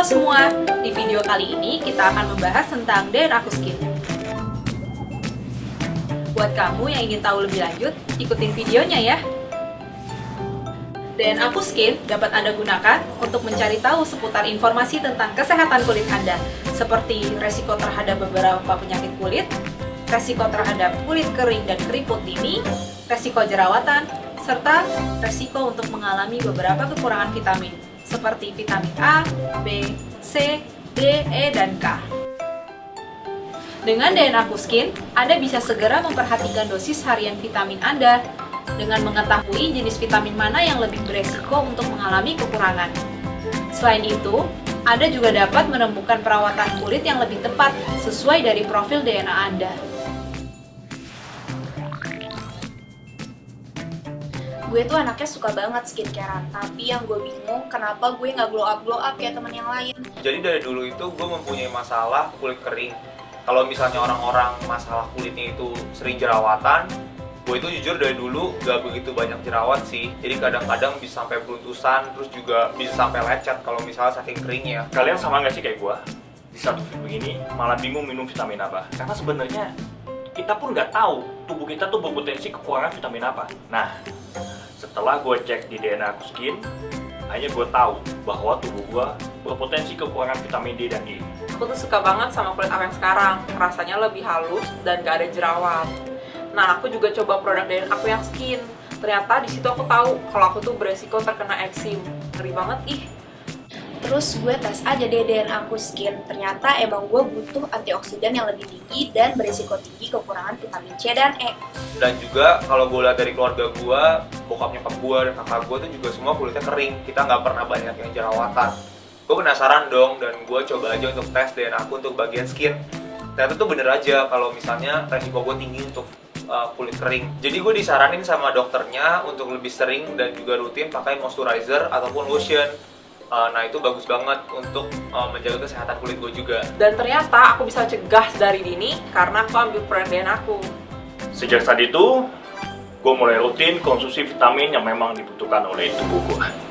Halo semua, di video kali ini kita akan membahas tentang DNA Aku Skin. Buat kamu yang ingin tahu lebih lanjut, ikutin videonya ya. DNA Aku Skin dapat Anda gunakan untuk mencari tahu seputar informasi tentang kesehatan kulit Anda, seperti resiko terhadap beberapa penyakit kulit, resiko terhadap kulit kering dan keriput dini, resiko jerawatan, serta resiko untuk mengalami beberapa kekurangan vitamin, seperti vitamin A, B, C, D, E, dan K. Dengan DNA Skin, Anda bisa segera memperhatikan dosis harian vitamin Anda dengan mengetahui jenis vitamin mana yang lebih beresiko untuk mengalami kekurangan. Selain itu, Anda juga dapat menemukan perawatan kulit yang lebih tepat sesuai dari profil DNA Anda. Gue tuh anaknya suka banget skincarean tapi yang gue bingung kenapa gue nggak glow up glow up kayak teman yang lain Jadi dari dulu itu gue mempunyai masalah kulit kering. Kalau misalnya orang-orang masalah kulitnya itu sering jerawatan, gue itu jujur dari dulu gak begitu banyak jerawat sih. Jadi kadang-kadang bisa sampai beruntusan, terus juga bisa sampai lecet kalau misalnya saking keringnya. Kalian sama nggak sih kayak gua? Di satu video begini malah bingung minum vitamin apa. Karena sebenarnya kita pun nggak tahu tubuh kita tuh berpotensi kekurangan vitamin apa. Nah, setelah gue cek di DNA aku skin, hanya gue tahu bahwa tubuh gue berpotensi kekurangan vitamin D dan E. Aku tuh suka banget sama kulit aku yang sekarang, rasanya lebih halus dan gak ada jerawat. Nah, aku juga coba produk dari aku yang skin. Ternyata di situ aku tahu kalau aku tuh beresiko terkena eksim. Ngeri banget ih. Terus gue tes aja deh DNA aku skin ternyata emang gue butuh antioksidan yang lebih tinggi dan berisiko tinggi kekurangan vitamin C dan E Dan juga kalau gue lihat dari keluarga gue, bokap nyokap gue dan kakak gue tuh juga semua kulitnya kering. Kita nggak pernah banyak yang jerawatan. Gue penasaran dong dan gue coba aja untuk tes DNA aku untuk bagian skin. Ternyata tuh bener aja kalau misalnya resiko gue tinggi untuk uh, kulit kering. Jadi gue disaranin sama dokternya untuk lebih sering dan juga rutin pakai moisturizer ataupun lotion. Uh, nah itu bagus banget untuk uh, menjaga kesehatan kulit gue juga. Dan ternyata aku bisa cegah dari dini karena aku ambil DNA aku. Sejak saat itu, gue mulai rutin konsumsi vitamin yang memang dibutuhkan oleh tubuh gue.